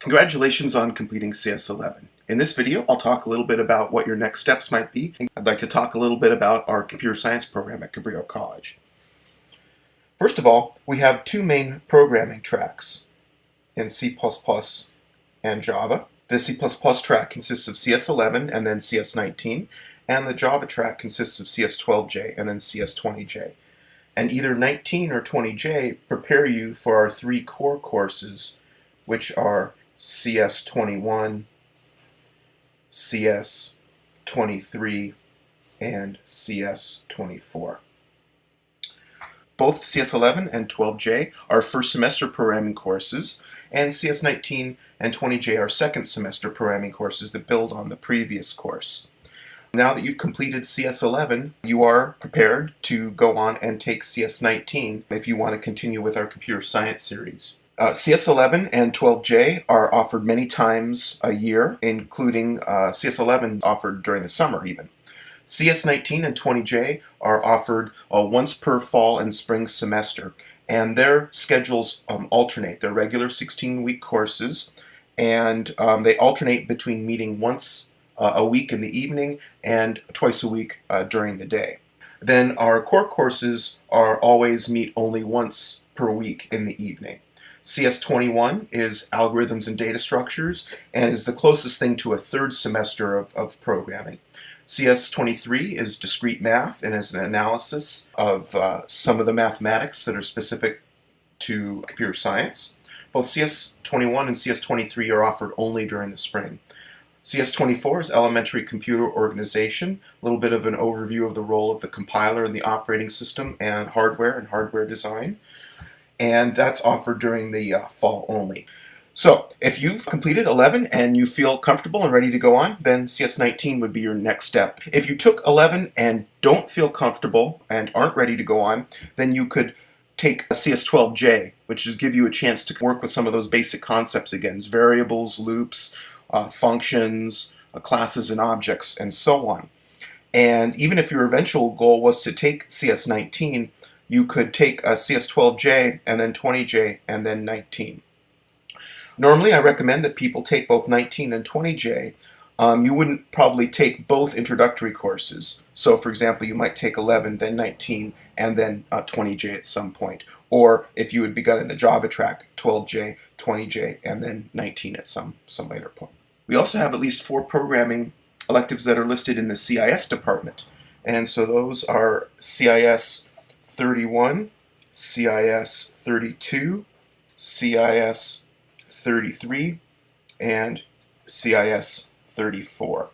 Congratulations on completing CS11. In this video, I'll talk a little bit about what your next steps might be. I'd like to talk a little bit about our computer science program at Cabrillo College. First of all, we have two main programming tracks in C++ and Java. The C++ track consists of CS11 and then CS19, and the Java track consists of CS12J and then CS20J. And either 19 or 20J prepare you for our three core courses, which are CS21, CS23, and CS24. Both CS11 and 12J are first semester programming courses, and CS19 and 20J are second semester programming courses that build on the previous course. Now that you've completed CS11, you are prepared to go on and take CS19 if you want to continue with our computer science series. Uh, CS11 and 12J are offered many times a year, including uh, CS11 offered during the summer even. CS19 and 20J are offered uh, once per fall and spring semester, and their schedules um, alternate. They're regular 16-week courses, and um, they alternate between meeting once uh, a week in the evening and twice a week uh, during the day. Then our core courses are always meet only once per week in the evening. CS21 is Algorithms and Data Structures and is the closest thing to a third semester of, of programming. CS23 is Discrete Math and is an analysis of uh, some of the mathematics that are specific to computer science. Both CS21 and CS23 are offered only during the spring. CS24 is Elementary Computer Organization, a little bit of an overview of the role of the compiler and the operating system and hardware and hardware design and that's offered during the uh, fall only. So if you've completed 11 and you feel comfortable and ready to go on, then CS19 would be your next step. If you took 11 and don't feel comfortable and aren't ready to go on, then you could take a CS12J, which is give you a chance to work with some of those basic concepts again, variables, loops, uh, functions, uh, classes and objects, and so on. And even if your eventual goal was to take CS19, you could take a CS12J and then 20J and then 19. Normally I recommend that people take both 19 and 20J. Um, you wouldn't probably take both introductory courses. So for example, you might take 11, then 19, and then uh, 20J at some point. Or if you had begun in the Java track, 12J, 20J, and then 19 at some, some later point. We also have at least four programming electives that are listed in the CIS department. And so those are CIS 31, CIS 32, CIS 33, and CIS 34.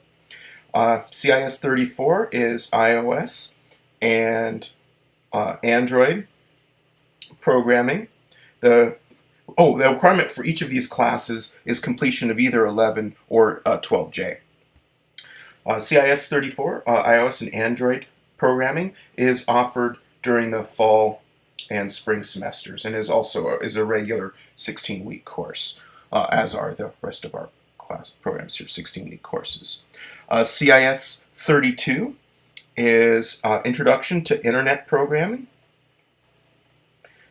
Uh, CIS 34 is iOS and uh, Android programming. The oh, the requirement for each of these classes is completion of either 11 or uh, 12J. Uh, CIS 34, uh, iOS and Android programming, is offered during the fall and spring semesters and is also a, is a regular 16-week course, uh, as are the rest of our class programs here, 16-week courses. Uh, CIS 32 is uh, Introduction to Internet Programming.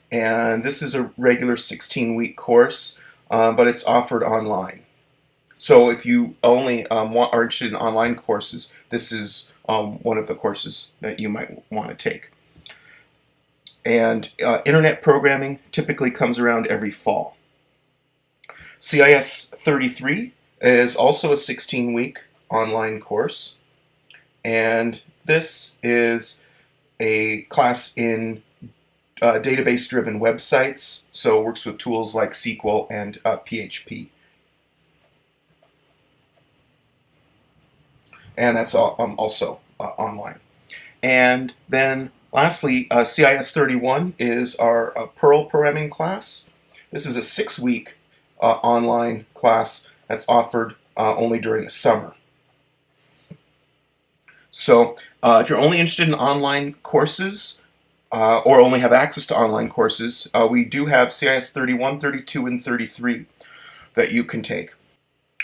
And this is a regular 16-week course, uh, but it's offered online. So if you only um, want, are interested in online courses, this is um, one of the courses that you might want to take. And uh, internet programming typically comes around every fall. CIS 33 is also a 16-week online course. And this is a class in uh, database-driven websites, so it works with tools like SQL and uh, PHP. And that's um, also uh, online. And then Lastly, uh, CIS 31 is our uh, Perl programming class. This is a six-week uh, online class that's offered uh, only during the summer. So uh, if you're only interested in online courses uh, or only have access to online courses, we do have CIS 31, 32, and 33 that you can take.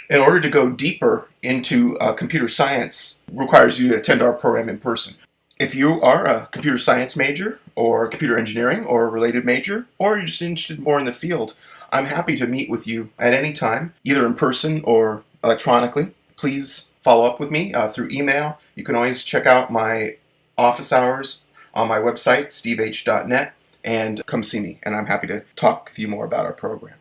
In order to go deeper into computer science requires you to attend our program in person. If you are a computer science major or computer engineering or a related major, or you're just interested more in the field, I'm happy to meet with you at any time, either in person or electronically. Please follow up with me uh, through email. You can always check out my office hours on my website, steveh.net, and come see me. And I'm happy to talk with you more about our program.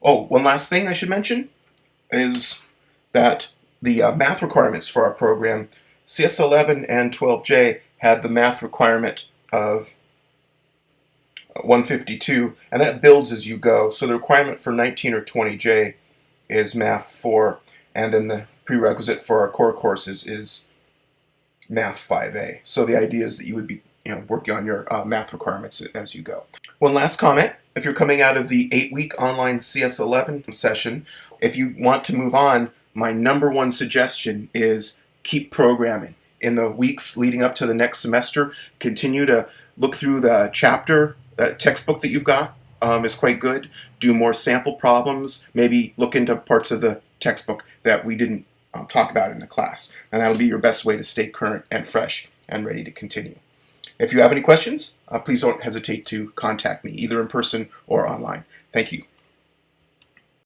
Oh, one last thing I should mention is that the uh, math requirements for our program, CS11 and 12J had the math requirement of 152, and that builds as you go. So the requirement for 19 or 20J is Math 4, and then the prerequisite for our core courses is Math 5A. So the idea is that you would be you know, working on your uh, math requirements as you go. One last comment, if you're coming out of the eight-week online CS11 session, if you want to move on, my number one suggestion is keep programming. In the weeks leading up to the next semester, continue to look through the chapter that textbook that you've got um, is quite good. Do more sample problems. Maybe look into parts of the textbook that we didn't um, talk about in the class. And that'll be your best way to stay current and fresh and ready to continue. If you have any questions, uh, please don't hesitate to contact me, either in person or online. Thank you.